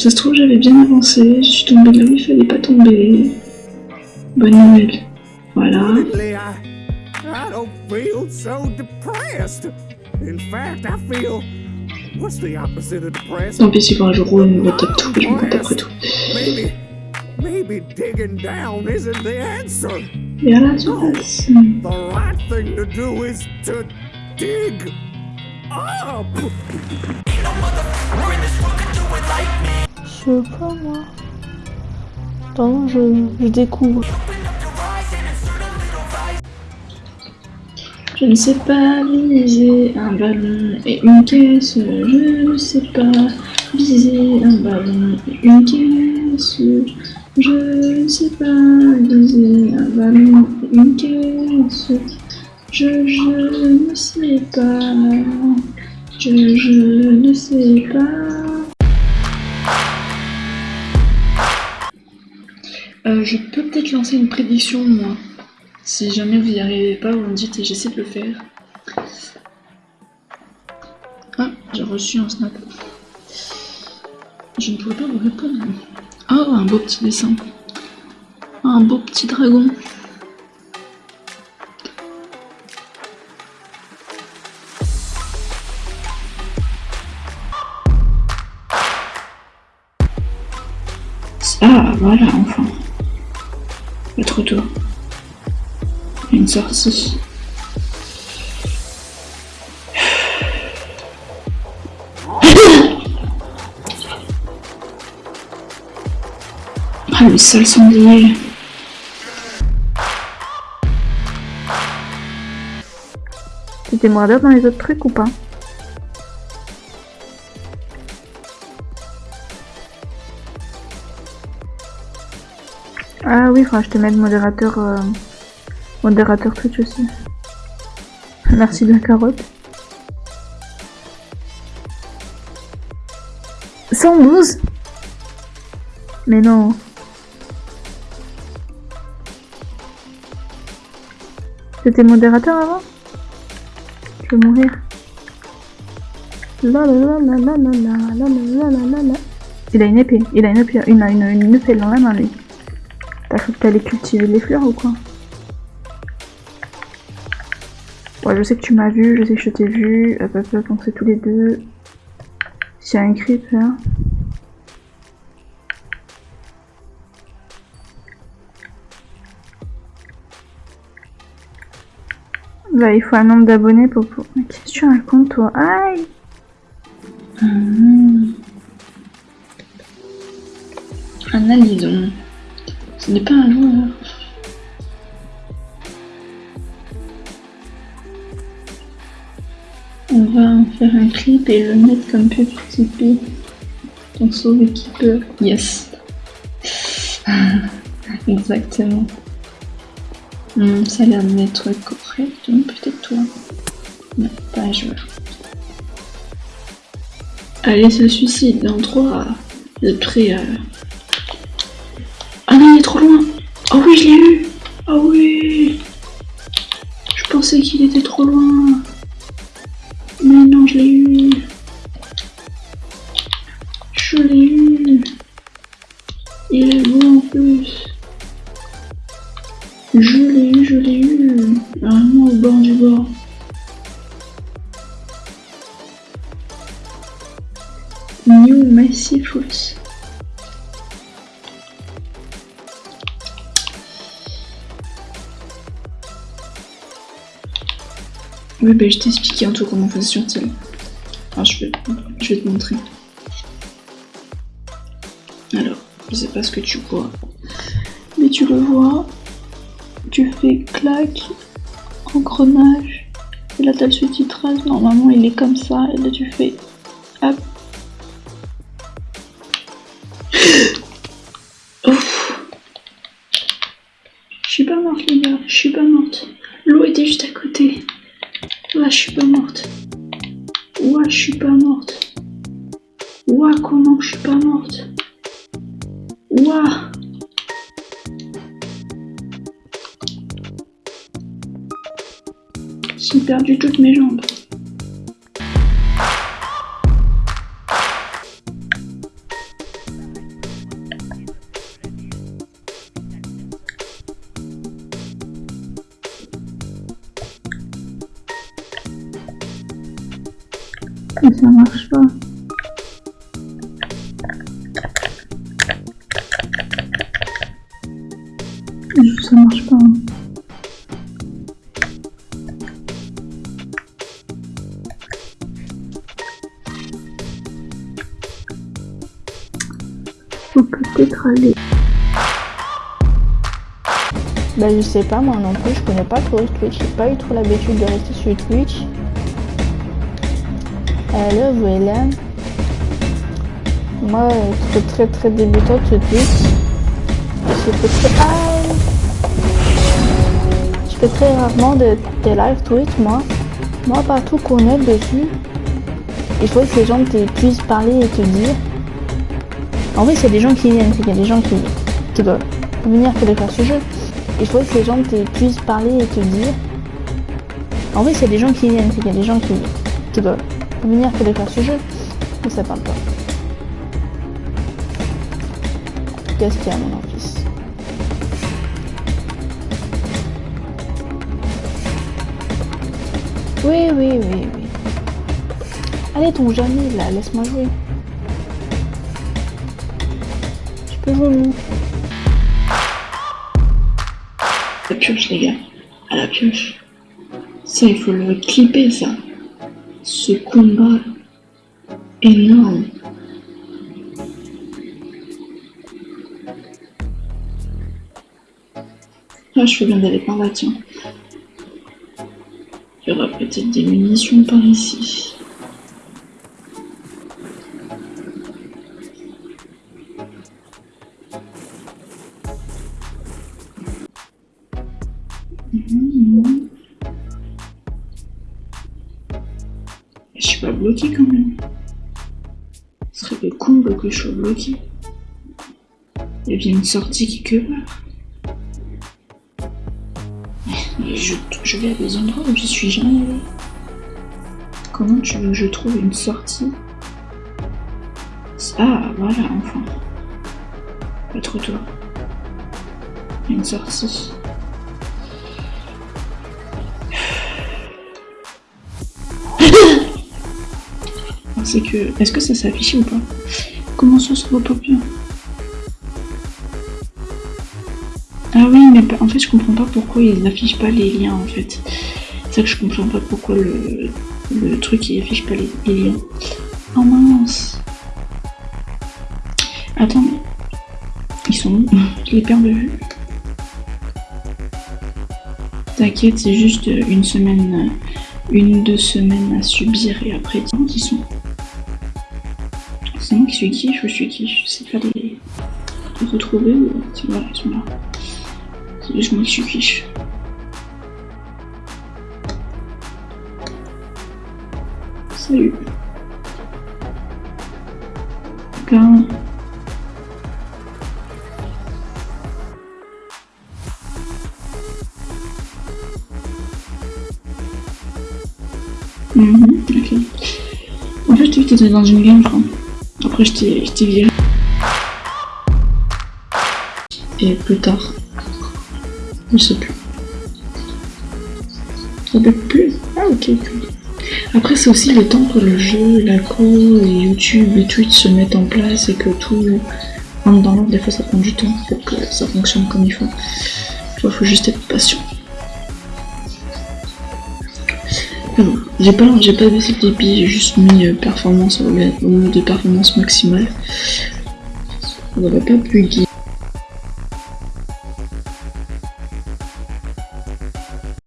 Ça se trouve, j'avais bien avancé, je suis tombée là où il fallait pas tomber. Bonne nouvelle. Voilà. Tant pis si un jour où on va top tout, je m'en compte après tout. Maybe, digging down isn't the answer. À la surface. The right thing to do is to dig up. Je sais pas moi. Attends, je, je découvre. Je ne sais pas viser un ballon et une caisse. Je ne sais pas viser un ballon et une caisse. Je ne sais pas viser un ballon et une caisse. Je, je ne sais pas. Je, je ne sais pas. Euh, je peux peut-être lancer une prédiction, moi. Si jamais vous n'y arrivez pas, vous me dites et j'essaie de le faire. Ah, j'ai reçu un snap. Je ne pourrais pas vous répondre. Oh, un beau petit dessin. Un beau petit dragon. Ah, voilà, enfin. Votre retour. Une sortie. Ah, le sale sanglier. T'étais mordeur dans les autres trucs ou pas? Ah oui, faudra je te mette modérateur, euh, modérateur Twitch aussi. Merci de la carotte. 112 Mais non. C'était modérateur avant Je vais mourir. Il a une épée, il a une épée, une épée dans la main lui. T'as cru que t'allais cultiver les fleurs ou quoi Ouais, je sais que tu m'as vu, je sais que je t'ai vu. Hop, hop, hop, on sait tous les deux. S'il y a un creep là. Bah, il faut un nombre d'abonnés pour... Qu'est-ce que tu racontes, toi Aïe. Un alison. Ce n'est pas un joueur. On va en faire un clip et le mettre comme pub Tipeee. Ton sauve équipeur. Yes. Exactement. Hmm, ça a l'air d'être correct, donc peut-être toi. Non, pas un joueur. Allez, se suicide dans 3. Vous êtes prêts Oh oui, je l'ai eu Oh oui Je pensais qu'il était trop loin. Mais non, je l'ai eu. Je l'ai eu. Il est beau en plus. Oui, bah, je t'ai expliqué un tout comment on sur Teal. Alors, je vais, te montrer. Alors, je sais pas ce que tu vois, mais tu le vois. Tu fais clac, engrenage, et là t'as le sous-titrage. Normalement, il est comme ça, et là tu fais hop. Je suis pas morte, les gars, je suis pas morte. L'eau était juste à côté. Je suis pas morte. Ouais, je suis pas morte. Ouais, comment je suis pas morte? Ouah J'ai perdu toutes mes jambes. Ça marche pas. hein. Faut peut-être aller. Bah je sais pas moi non plus, je connais pas trop Twitch, j'ai pas eu trop l'habitude de rester sur Twitch. Hello voilà. Moi euh, j'étais très très débutante sur Twitch. Je fais très... Ah je fais très rarement de- des live Twitch moi. Moi pas tout connaître dessus. Il faut que les gens te puissent parler et te dire. En vrai c'est des gens qui viennent, c'est qu'il y a des gens qui, qui doivent venir pour faire ce jeu. Il faut que les gens te puissent parler et te dire. En vrai, c'est des gens qui viennent, c'est qu'il y a des gens qui, qui doivent venir pour faire ce jeu, mais ça parle pas. Qu'est-ce qu'il y a, mon fils Oui, oui, oui, oui. Allez, ton Jamie, là, laisse-moi jouer. Je peux jouer, moi. la pioche, les gars. À la pioche. Ça, il faut le clipper, ça. Ce combat énorme. Ah, je fais bien d'aller par là, tiens. Il y aura peut-être des munitions par ici. Je suis pas bloqué quand même. Ce serait le comble que je sois bloqué. Il y a bien une sortie quelque part. Je, vais à des endroits où je suis jamais allé. Comment tu veux que je trouve une sortie? Ah, voilà, enfin. Pas trop une sortie. C'est que. Est-ce que ça s'affiche ou pas? Comment ça se voit pas bien Ah oui, mais en fait, je comprends pas pourquoi ils n'affichent pas les liens en fait. C'est ça que je comprends pas pourquoi le, truc il affiche pas les, liens. Oh mince Attends, ils sont où Je les perds de vue. T'inquiète, c'est juste une semaine, une ou deux semaines à subir et après, dis qui sont. C'est moi qui suis qui? Je suis qui? Je sais pas les, retrouver ou. Voilà, ils sont là. C'est juste moi qui suis quiche. Salut. Quand... Mhm, ok. En fait, tu étais dans une game, je crois. Après, je t'ai viré. Et plus tard. Je sais plus. Ça peut plus Ah, ok. Après, c'est aussi le temps que le jeu, la co, YouTube et Twitch se mettent en place et que tout rentre dans l'ordre. Des fois, ça prend du temps pour que ça fonctionne comme il faut. Il faut juste être patient. Ah j'ai pas, j'ai pas baissé le débit, j'ai juste mis euh, performance au, au mode de performance maximale. On va pas bugger.